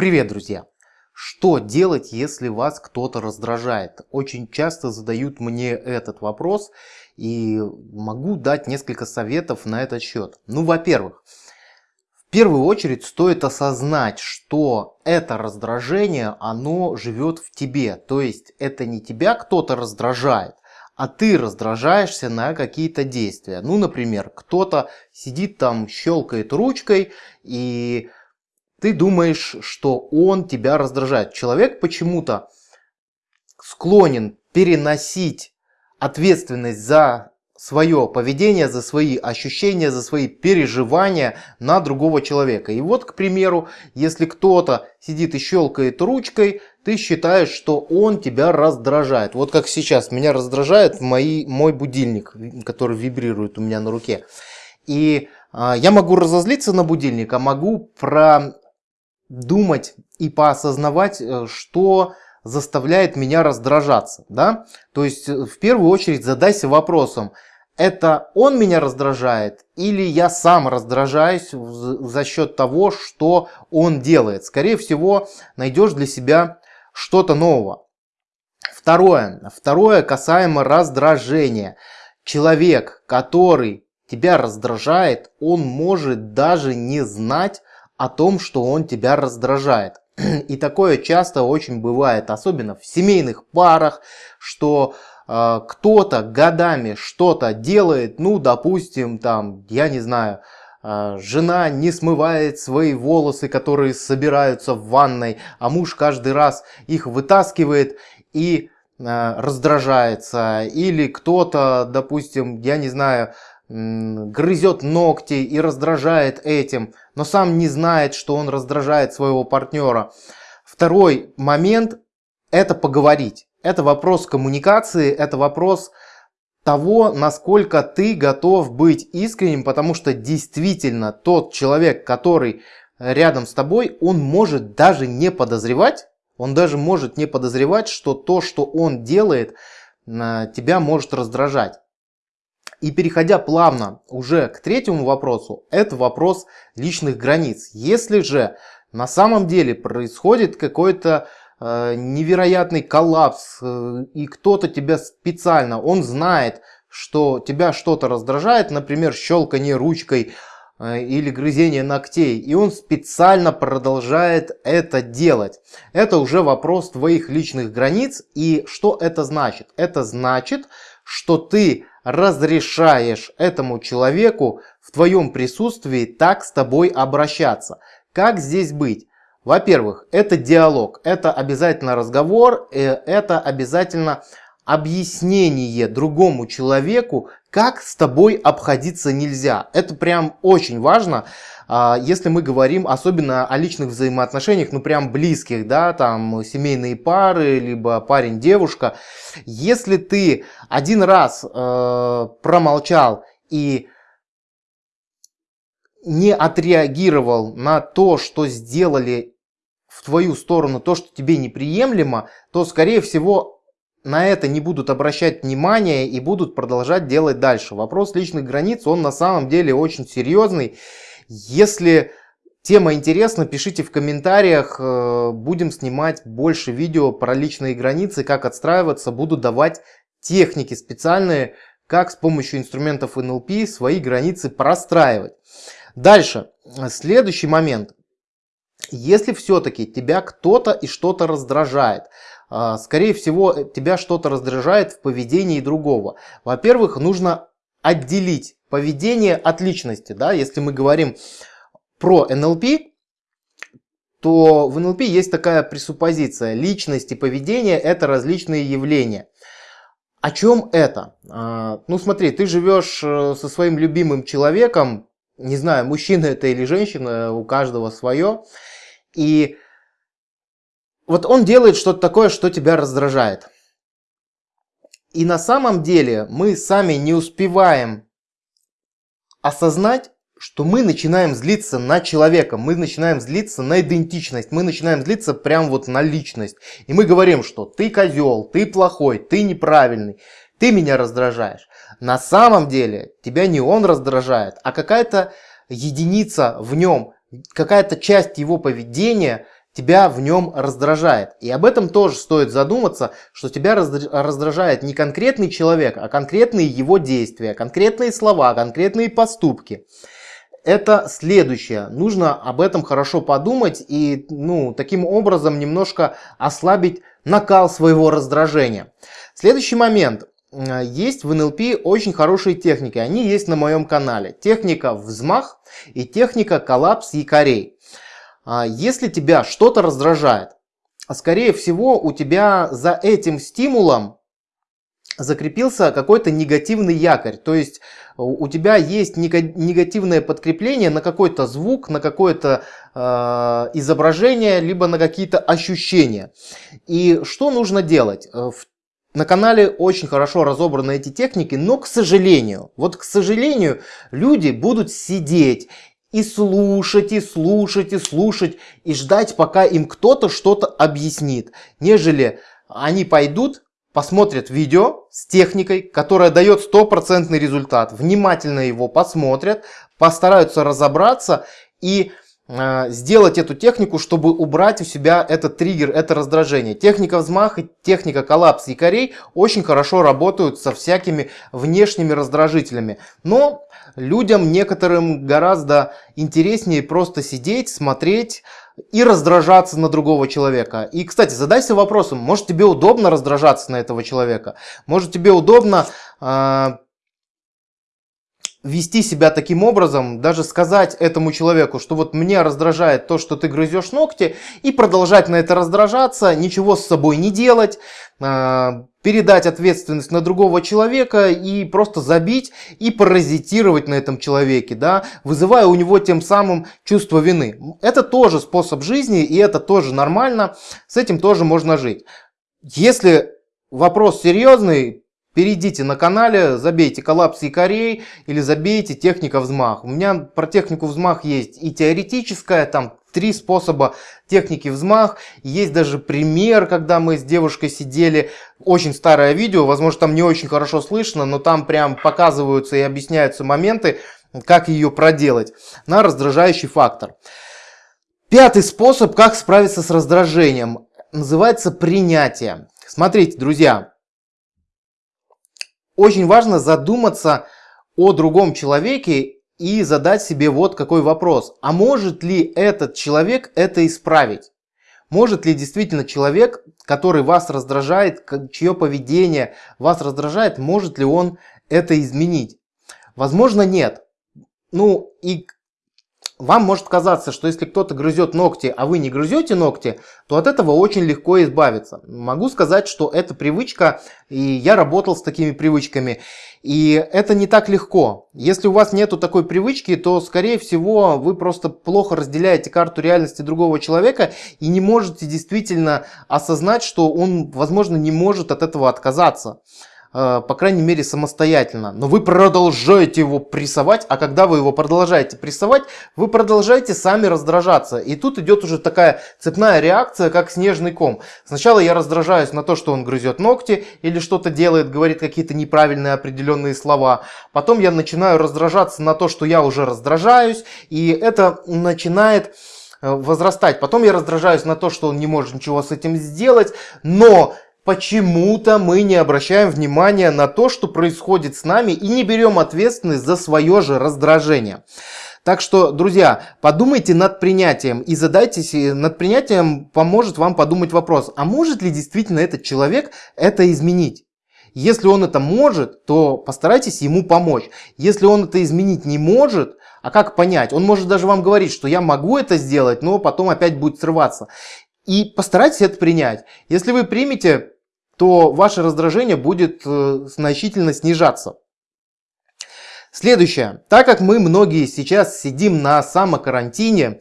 Привет, друзья! Что делать, если вас кто-то раздражает? Очень часто задают мне этот вопрос и могу дать несколько советов на этот счет. Ну, во-первых, в первую очередь стоит осознать, что это раздражение, оно живет в тебе. То есть это не тебя кто-то раздражает, а ты раздражаешься на какие-то действия. Ну, например, кто-то сидит там, щелкает ручкой и ты думаешь, что он тебя раздражает. Человек почему-то склонен переносить ответственность за свое поведение, за свои ощущения, за свои переживания на другого человека. И вот, к примеру, если кто-то сидит и щелкает ручкой, ты считаешь, что он тебя раздражает. Вот как сейчас меня раздражает мои, мой будильник, который вибрирует у меня на руке. И э, я могу разозлиться на будильник, а могу про думать и поосознавать, э, что заставляет меня раздражаться. Да? То есть э, в первую очередь задайся вопросом, это он меня раздражает или я сам раздражаюсь за счет того, что он делает. Скорее всего, найдешь для себя что-то нового. Второе. Второе касаемо раздражения. Человек, который тебя раздражает, он может даже не знать, о том, что он тебя раздражает. И такое часто очень бывает, особенно в семейных парах, что э, кто-то годами что-то делает, ну, допустим, там, я не знаю, э, жена не смывает свои волосы, которые собираются в ванной, а муж каждый раз их вытаскивает и э, раздражается. Или кто-то, допустим, я не знаю, грызет ногти и раздражает этим, но сам не знает, что он раздражает своего партнера. Второй момент – это поговорить. Это вопрос коммуникации, это вопрос того, насколько ты готов быть искренним, потому что действительно тот человек, который рядом с тобой, он может даже не подозревать, он даже может не подозревать, что то, что он делает, тебя может раздражать. И переходя плавно уже к третьему вопросу, это вопрос личных границ. Если же на самом деле происходит какой-то э, невероятный коллапс, э, и кто-то тебя специально, он знает, что тебя что-то раздражает, например, щелкание ручкой э, или грызение ногтей, и он специально продолжает это делать. Это уже вопрос твоих личных границ, и что это значит? Это значит, что ты разрешаешь этому человеку в твоем присутствии так с тобой обращаться. Как здесь быть? Во-первых, это диалог, это обязательно разговор, э, это обязательно объяснение другому человеку, как с тобой обходиться нельзя. Это прям очень важно, а, если мы говорим особенно о личных взаимоотношениях, ну прям близких, да, там семейные пары, либо парень-девушка. Если ты один раз э, промолчал и не отреагировал на то, что сделали в твою сторону, то, что тебе неприемлемо, то, скорее всего, на это не будут обращать внимания и будут продолжать делать дальше. Вопрос личных границ, он на самом деле очень серьезный. Если тема интересна, пишите в комментариях, э, будем снимать больше видео про личные границы, как отстраиваться, буду давать техники специальные, как с помощью инструментов NLP свои границы простраивать. Дальше, следующий момент. Если все-таки тебя кто-то и что-то раздражает, а, скорее всего, тебя что-то раздражает в поведении другого. Во-первых, нужно отделить поведение от личности. Да? Если мы говорим про НЛП, то в НЛП есть такая пресуппозиция. Личность и поведение – это различные явления. О чем это? А, ну смотри, ты живешь э, со своим любимым человеком, не знаю, мужчина это или женщина, у каждого свое, и вот он делает что-то такое, что тебя раздражает. И на самом деле мы сами не успеваем осознать, что мы начинаем злиться на человека, мы начинаем злиться на идентичность, мы начинаем злиться прям вот на личность. И мы говорим, что ты козел, ты плохой, ты неправильный, ты меня раздражаешь. На самом деле тебя не он раздражает, а какая-то единица в нем, какая-то часть его поведения тебя в нем раздражает. И об этом тоже стоит задуматься, что тебя раздражает не конкретный человек, а конкретные его действия, конкретные слова, конкретные поступки. Это следующее. Нужно об этом хорошо подумать и ну, таким образом немножко ослабить накал своего раздражения. Следующий момент. Есть в НЛП очень хорошие техники. Они есть на моем канале. Техника взмах и техника коллапс якорей. А если тебя что-то раздражает, а скорее всего у тебя за этим стимулом закрепился какой-то негативный якорь. То есть у тебя есть негативное подкрепление на какой-то звук, на какое-то э, изображение, либо на какие-то ощущения. И что нужно делать? Э, на канале очень хорошо разобраны эти техники, но, к сожалению, вот к сожалению, люди будут сидеть и слушать, и слушать, и слушать, и ждать, пока им кто-то что-то объяснит, нежели они пойдут, посмотрят видео с техникой, которая дает стопроцентный результат, внимательно его посмотрят, постараются разобраться и сделать эту технику, чтобы убрать у себя этот триггер, это раздражение. Техника взмаха, техника коллапс якорей очень хорошо работают со всякими внешними раздражителями. Но людям некоторым гораздо интереснее просто сидеть, смотреть и раздражаться на другого человека. И, кстати, задайся вопросом, может тебе удобно раздражаться на этого человека? Может тебе удобно э, вести себя таким образом, даже сказать этому человеку, что вот мне раздражает то, что ты грызешь ногти, и продолжать на это раздражаться, ничего с собой не делать, а, передать ответственность на другого человека и просто забить и паразитировать на этом человеке, да, вызывая у него тем самым чувство вины. Это тоже способ жизни и это тоже нормально, с этим тоже можно жить. Если вопрос серьезный, Перейдите на канале, забейте коллапс якорей или забейте техника взмах. У меня про технику взмах есть и теоретическая, там три способа техники взмах. Есть даже пример, когда мы с девушкой сидели, очень старое видео, возможно там не очень хорошо слышно, но там прям показываются и объясняются моменты, как ее проделать на раздражающий фактор. Пятый способ, как справиться с раздражением, называется принятие. Смотрите, друзья, очень важно задуматься о другом человеке и задать себе вот какой вопрос. А может ли этот человек это исправить? Может ли действительно человек, который вас раздражает, чье поведение вас раздражает, может ли он это изменить? Возможно, нет. Ну и вам может казаться, что если кто-то грызет ногти, а вы не грызете ногти, то от этого очень легко избавиться. Могу сказать, что это привычка, и я работал с такими привычками. И это не так легко. Если у вас нету такой привычки, то, скорее всего, вы просто плохо разделяете карту реальности другого человека и не можете действительно осознать, что он, возможно, не может от этого отказаться. Э, по крайней мере, самостоятельно. Но вы продолжаете его прессовать, а когда вы его продолжаете прессовать, вы продолжаете сами раздражаться. И тут идет уже такая цепная реакция, как снежный ком. Сначала я раздражаюсь на то, что он грызет ногти или что-то делает, говорит какие-то неправильные определенные слова. Потом я начинаю раздражаться на то, что я уже раздражаюсь, и это начинает э, возрастать. Потом я раздражаюсь на то, что он не может ничего с этим сделать, но Почему-то мы не обращаем внимания на то, что происходит с нами и не берем ответственность за свое же раздражение. Так что, друзья, подумайте над принятием и задайтесь, над принятием поможет вам подумать вопрос, а может ли действительно этот человек это изменить? Если он это может, то постарайтесь ему помочь. Если он это изменить не может, а как понять? Он может даже вам говорить, что я могу это сделать, но потом опять будет срываться. И постарайтесь это принять. Если вы примете, то ваше раздражение будет э, значительно снижаться. Следующее. Так как мы многие сейчас сидим на самокарантине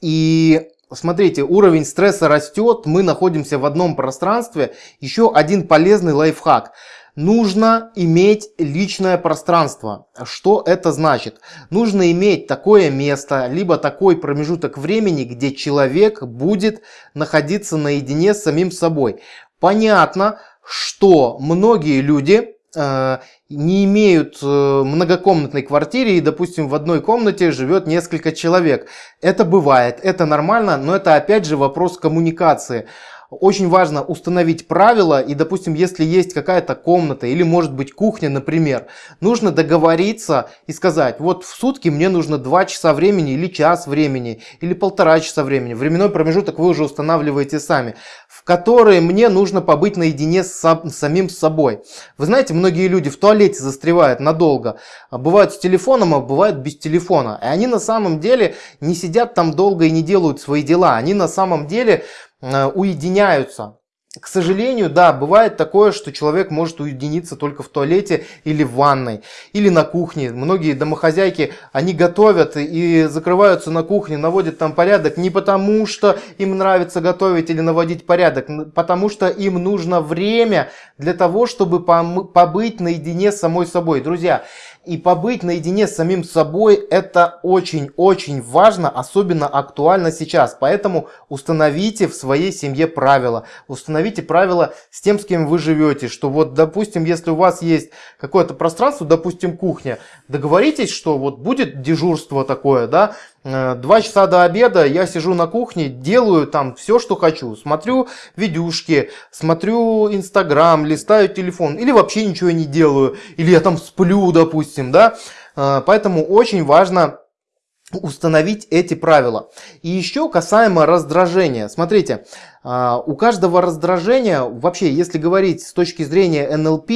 и Смотрите, уровень стресса растет, мы находимся в одном пространстве. Еще один полезный лайфхак нужно иметь личное пространство. Что это значит? Нужно иметь такое место, либо такой промежуток времени, где человек будет находиться наедине с самим собой. Понятно, что многие люди э, не имеют э, многокомнатной квартиры и, допустим, в одной комнате живет несколько человек. Это бывает, это нормально, но это опять же вопрос коммуникации. Очень важно установить правила и, допустим, если есть какая-то комната или может быть кухня, например, нужно договориться и сказать, вот в сутки мне нужно 2 часа времени или час времени или полтора часа времени. Временной промежуток вы уже устанавливаете сами, в которые мне нужно побыть наедине с, самим собой. Вы знаете, многие люди в туалете застревают надолго. Бывают с телефоном, а бывают без телефона. И они на самом деле не сидят там долго и не делают свои дела. Они на самом деле уединяются. К сожалению, да, бывает такое, что человек может уединиться только в туалете или в ванной, или на кухне. Многие домохозяйки, они готовят и закрываются на кухне, наводят там порядок не потому, что им нравится готовить или наводить порядок, потому что им нужно время для того, чтобы побыть наедине с самой собой. Друзья, и побыть наедине с самим собой это очень-очень важно, особенно актуально сейчас. Поэтому установите в своей семье правила. Установите правила с тем, с кем вы живете. Что вот, допустим, если у вас есть какое-то пространство, допустим, кухня, договоритесь, что вот будет дежурство такое, да, два часа до обеда я сижу на кухне, делаю там все, что хочу. Смотрю видюшки, смотрю Инстаграм, листаю телефон. Или вообще ничего не делаю. Или я там сплю, допустим, да. Э, поэтому очень важно установить эти правила. И еще касаемо раздражения. Смотрите, э, у каждого раздражения, вообще, если говорить с точки зрения НЛП,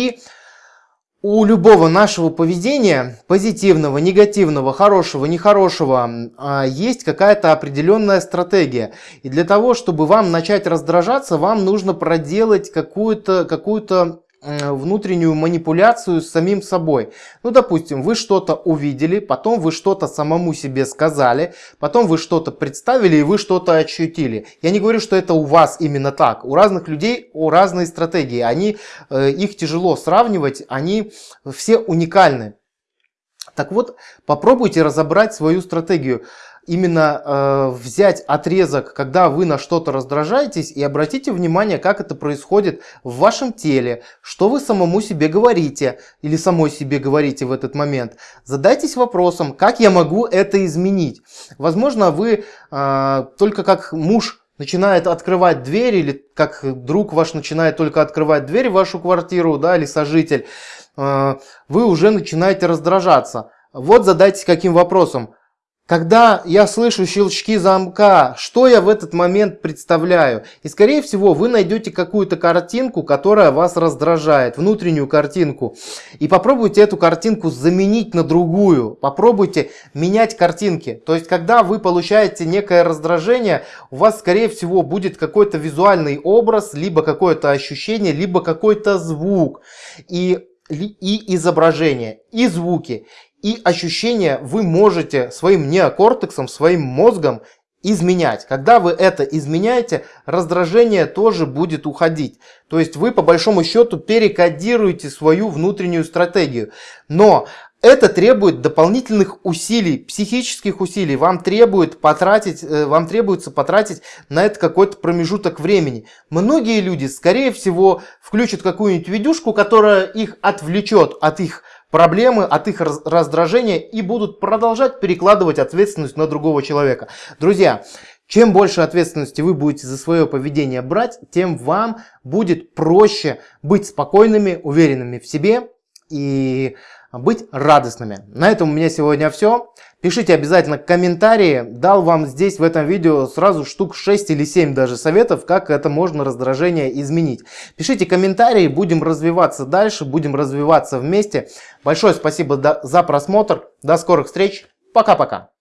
у любого нашего поведения, позитивного, негативного, хорошего, нехорошего, а, есть какая-то определенная стратегия. И для того, чтобы вам начать раздражаться, вам нужно проделать какую-то какую, -то, внутреннюю манипуляцию с самим собой. Ну, допустим, вы что-то увидели, потом вы что-то самому себе сказали, потом вы что-то представили и вы что-то ощутили. Я не говорю, что это у вас именно так. У разных людей у разные стратегии. Они, э, их тяжело сравнивать, они все уникальны. Так вот, попробуйте разобрать свою стратегию именно э, взять отрезок, когда вы на что-то раздражаетесь, и обратите внимание, как это происходит в вашем теле, что вы самому себе говорите или самой себе говорите в этот момент. Задайтесь вопросом, как я могу это изменить. Возможно, вы э, только как муж начинает открывать дверь, или как друг ваш начинает только открывать дверь в вашу квартиру, да, или сожитель, э, вы уже начинаете раздражаться. Вот задайтесь каким вопросом. Когда я слышу щелчки замка, что я в этот момент представляю? И скорее всего вы найдете какую-то картинку, которая вас раздражает, внутреннюю картинку. И попробуйте эту картинку заменить на другую. Попробуйте менять картинки. То есть когда вы получаете некое раздражение, у вас скорее всего будет какой-то визуальный образ, либо какое-то ощущение, либо какой-то звук. И и изображение, и звуки, и ощущения вы можете своим неокортексом, своим мозгом изменять. Когда вы это изменяете, раздражение тоже будет уходить. То есть вы по большому счету перекодируете свою внутреннюю стратегию. Но это требует дополнительных усилий, психических усилий. Вам, требует потратить, э, вам требуется потратить на это какой-то промежуток времени. Многие люди, скорее всего, включат какую-нибудь видюшку, которая их отвлечет от их проблемы, от их раздражения и будут продолжать перекладывать ответственность на другого человека. Друзья, чем больше ответственности вы будете за свое поведение брать, тем вам будет проще быть спокойными, уверенными в себе и быть радостными. На этом у меня сегодня все. Пишите обязательно комментарии. Дал вам здесь в этом видео сразу штук 6 или 7 даже советов, как это можно раздражение изменить. Пишите комментарии, будем развиваться дальше, будем развиваться вместе. Большое спасибо за просмотр. До скорых встреч. Пока-пока.